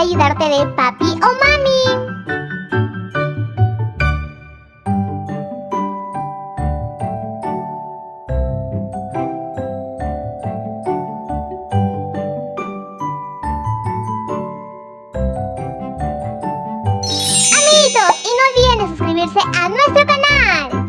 ayudarte de papi o mami. Amiguitos, y no olviden de suscribirse a nuestro canal.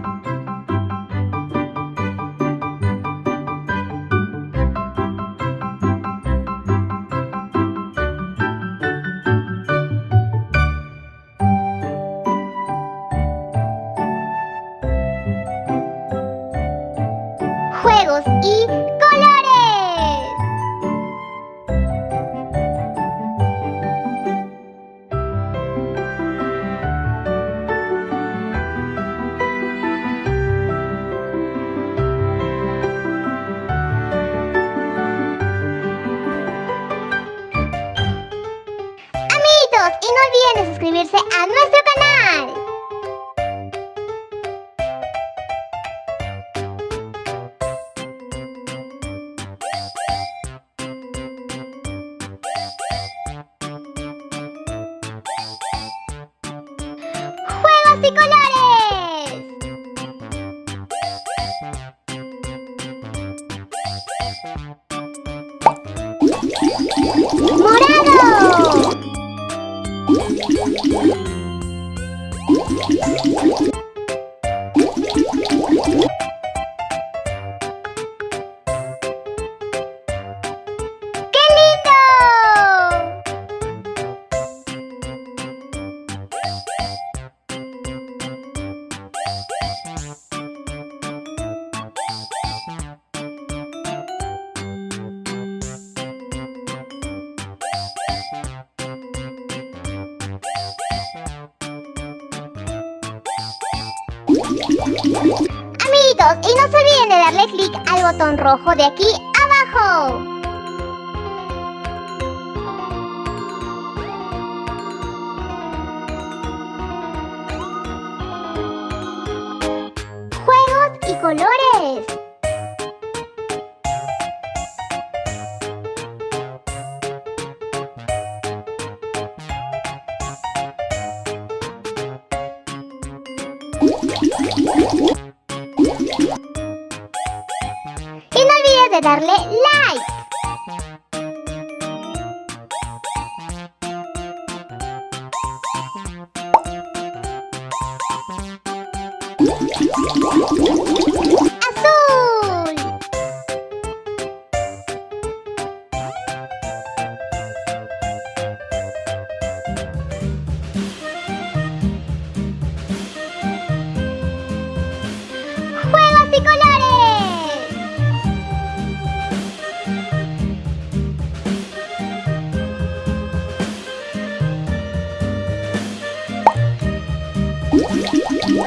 Juegos y colores. Amiguitos, y no olviden de suscribirse a ¡Juegos Amiguitos, y no se olviden de darle clic al botón rojo de aquí abajo. Y no olvides de darle like.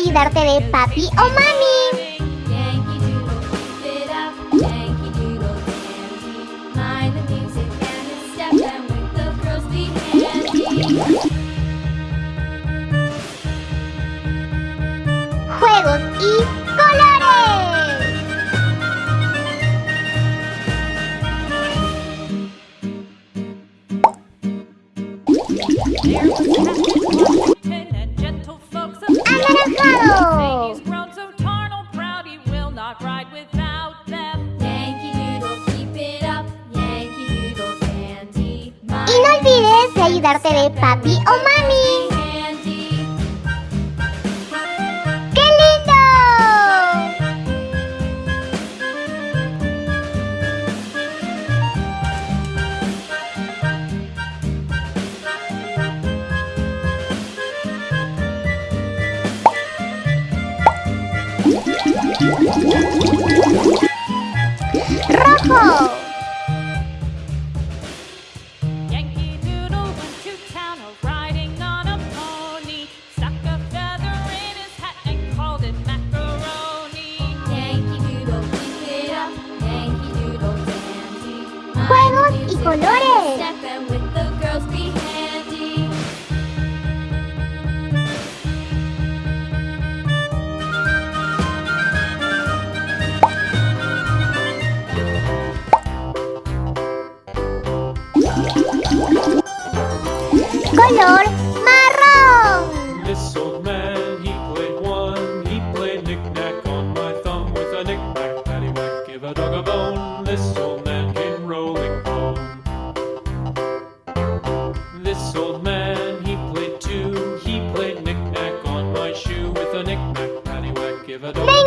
ayudarte de papi o mami. Gooding. Yankee not ride without them. Yankee Doodle, keep it up, Yankee Doodle dandy. Y no olvides de ayudarte de papi o mami.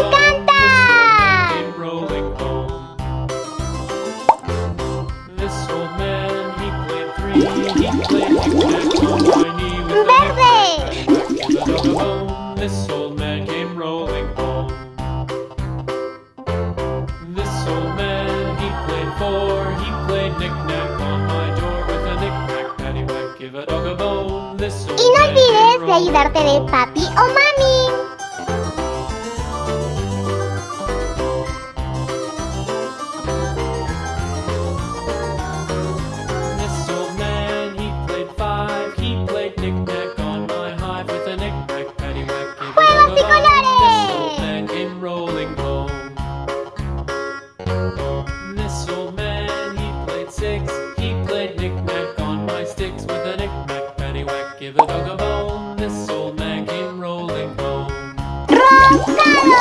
encanta! Rolling home. This old man, he played three. He played exact on This old man came rolling home. This old man, he played four. He played knick-knack on my door with a knick-knack, paddywhack, give a dog a bone. This old man. Y no olvides de ayudarte de papi o mami. give a dog a bone. This old man came rolling home. Roncaro!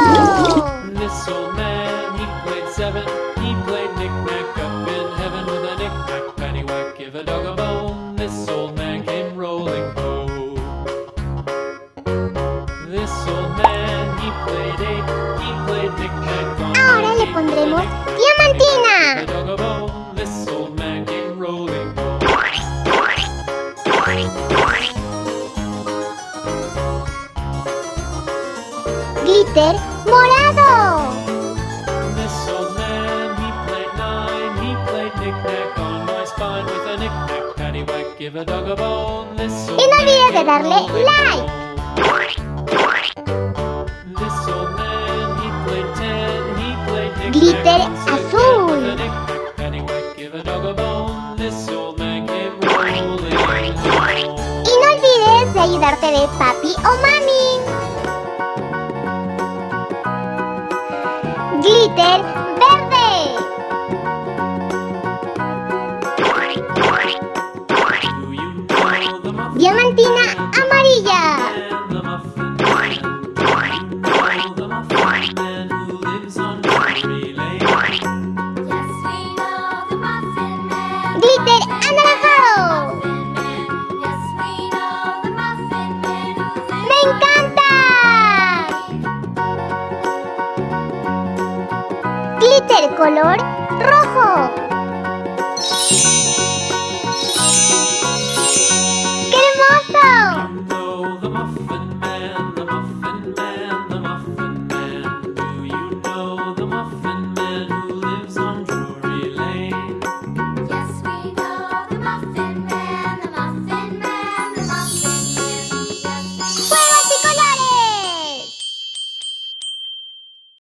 This old man, he played seven. He played knick-knack up in heaven with a knick-knack paddywhack. Give a dog a bone. This old man came rolling home. This old man, he played eight. He played knick-knack. Ahora le pondremos diamantina. Morado. Y no olvides de darle like. Glitter azul. color